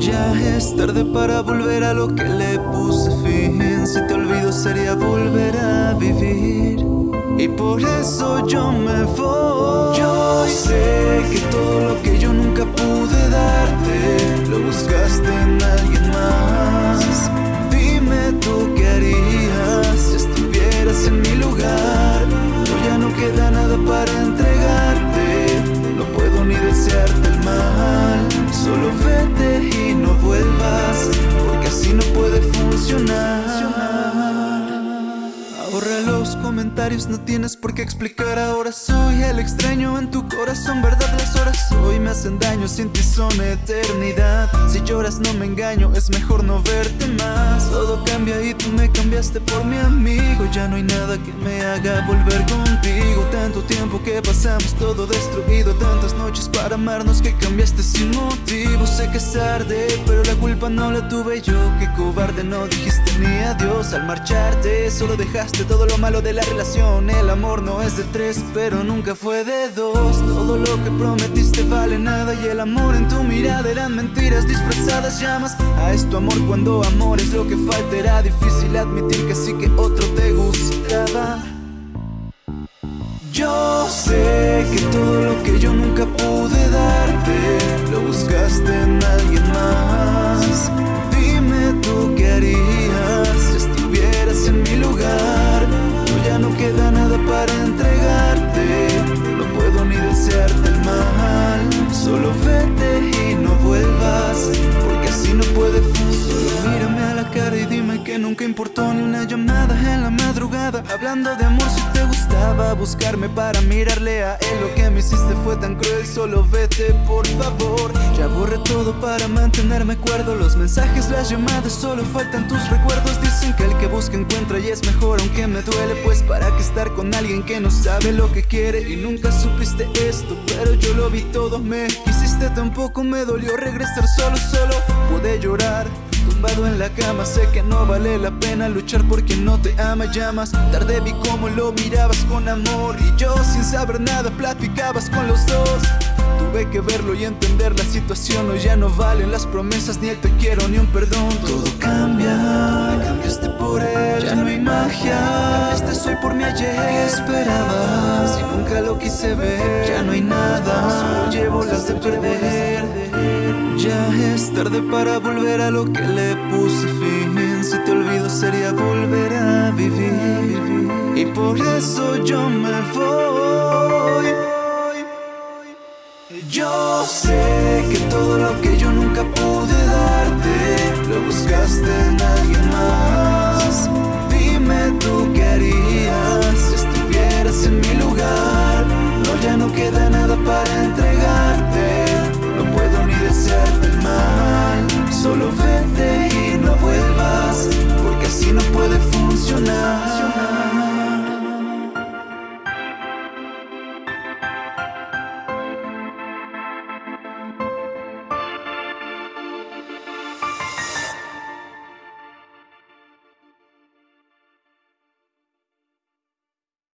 Ya es tarde para volver a lo que le puse fin. Si te olvido sería volver a vivir. Y por eso yo me voy. Yo sé que todo lo que yo nunca pude darte Lo buscaste en alguien comentarios, no tienes por qué explicar. Ahora soy el extraño en tu corazón Verdad, las horas hoy me hacen daño Sin ti son eternidad. Si lloras no me engaño, es mejor no verte más. Todo cambia y tú me cambiaste por mi amigo. Ya no hay nada que me haga volver contigo. Tanto tiempo que pasamos todo destruido. Tantas noches para amarnos que cambiaste sin motivo. Sé que es tarde, pero la culpa no la tuve yo. Que cobarde no dijiste ni adiós al marcharte. Solo dejaste todo lo malo de la relación. El amor no es de tres, pero nunca fue de dos. Todo lo que prometiste vale nada Y el amor en tu mirada eran mentiras disfrazadas Llamas. A esto amor cuando amor es lo que falta Era difícil admitir que sí que otro te gustaba que todo lo que yo nunca pude darte Lo buscaste en alguien más. Dime tú qué harías si estuvieras en mi lugar. No ya no queda nada para entregarte No puedo ni desearte el mal. Solo vete y no vuelvas Porque así no puede funcionar. Mírame a la cara y dime que nunca importó ni una llamada Hablando de amor si te gustaba buscarme para mirarle a él Lo que me hiciste fue tan cruel, solo vete por favor. Ya borré todo para mantenerme cuerdo Los mensajes, las llamadas, solo faltan tus recuerdos. Dicen que el que busca encuentra y es mejor aunque me duele Pues para qué estar con alguien que no sabe lo que quiere Y nunca supiste esto, pero yo lo vi todo Me quisiste tampoco me dolió regresar solo, solo pude llorar Tumbado en la cama, sé que no vale la pena luchar por quien no te ama Llamas, tarde vi cómo lo mirabas con amor Y yo sin saber nada platicabas con los dos. Tuve que verlo y entender la situación Hoy ya no valen las promesas, ni el te quiero, ni un perdón. Todo cambia, cambiaste por él Ya no hay magia, cambiaste soy por mi ayer. ¿Qué esperabas? Si nunca lo quise ver Ya no hay nada, solo llevo las de perder ya es tarde para volver a lo que le puse fin. Si te olvido sería volver a vivir. Y por eso yo me voy. Yo sé que todo lo que birthday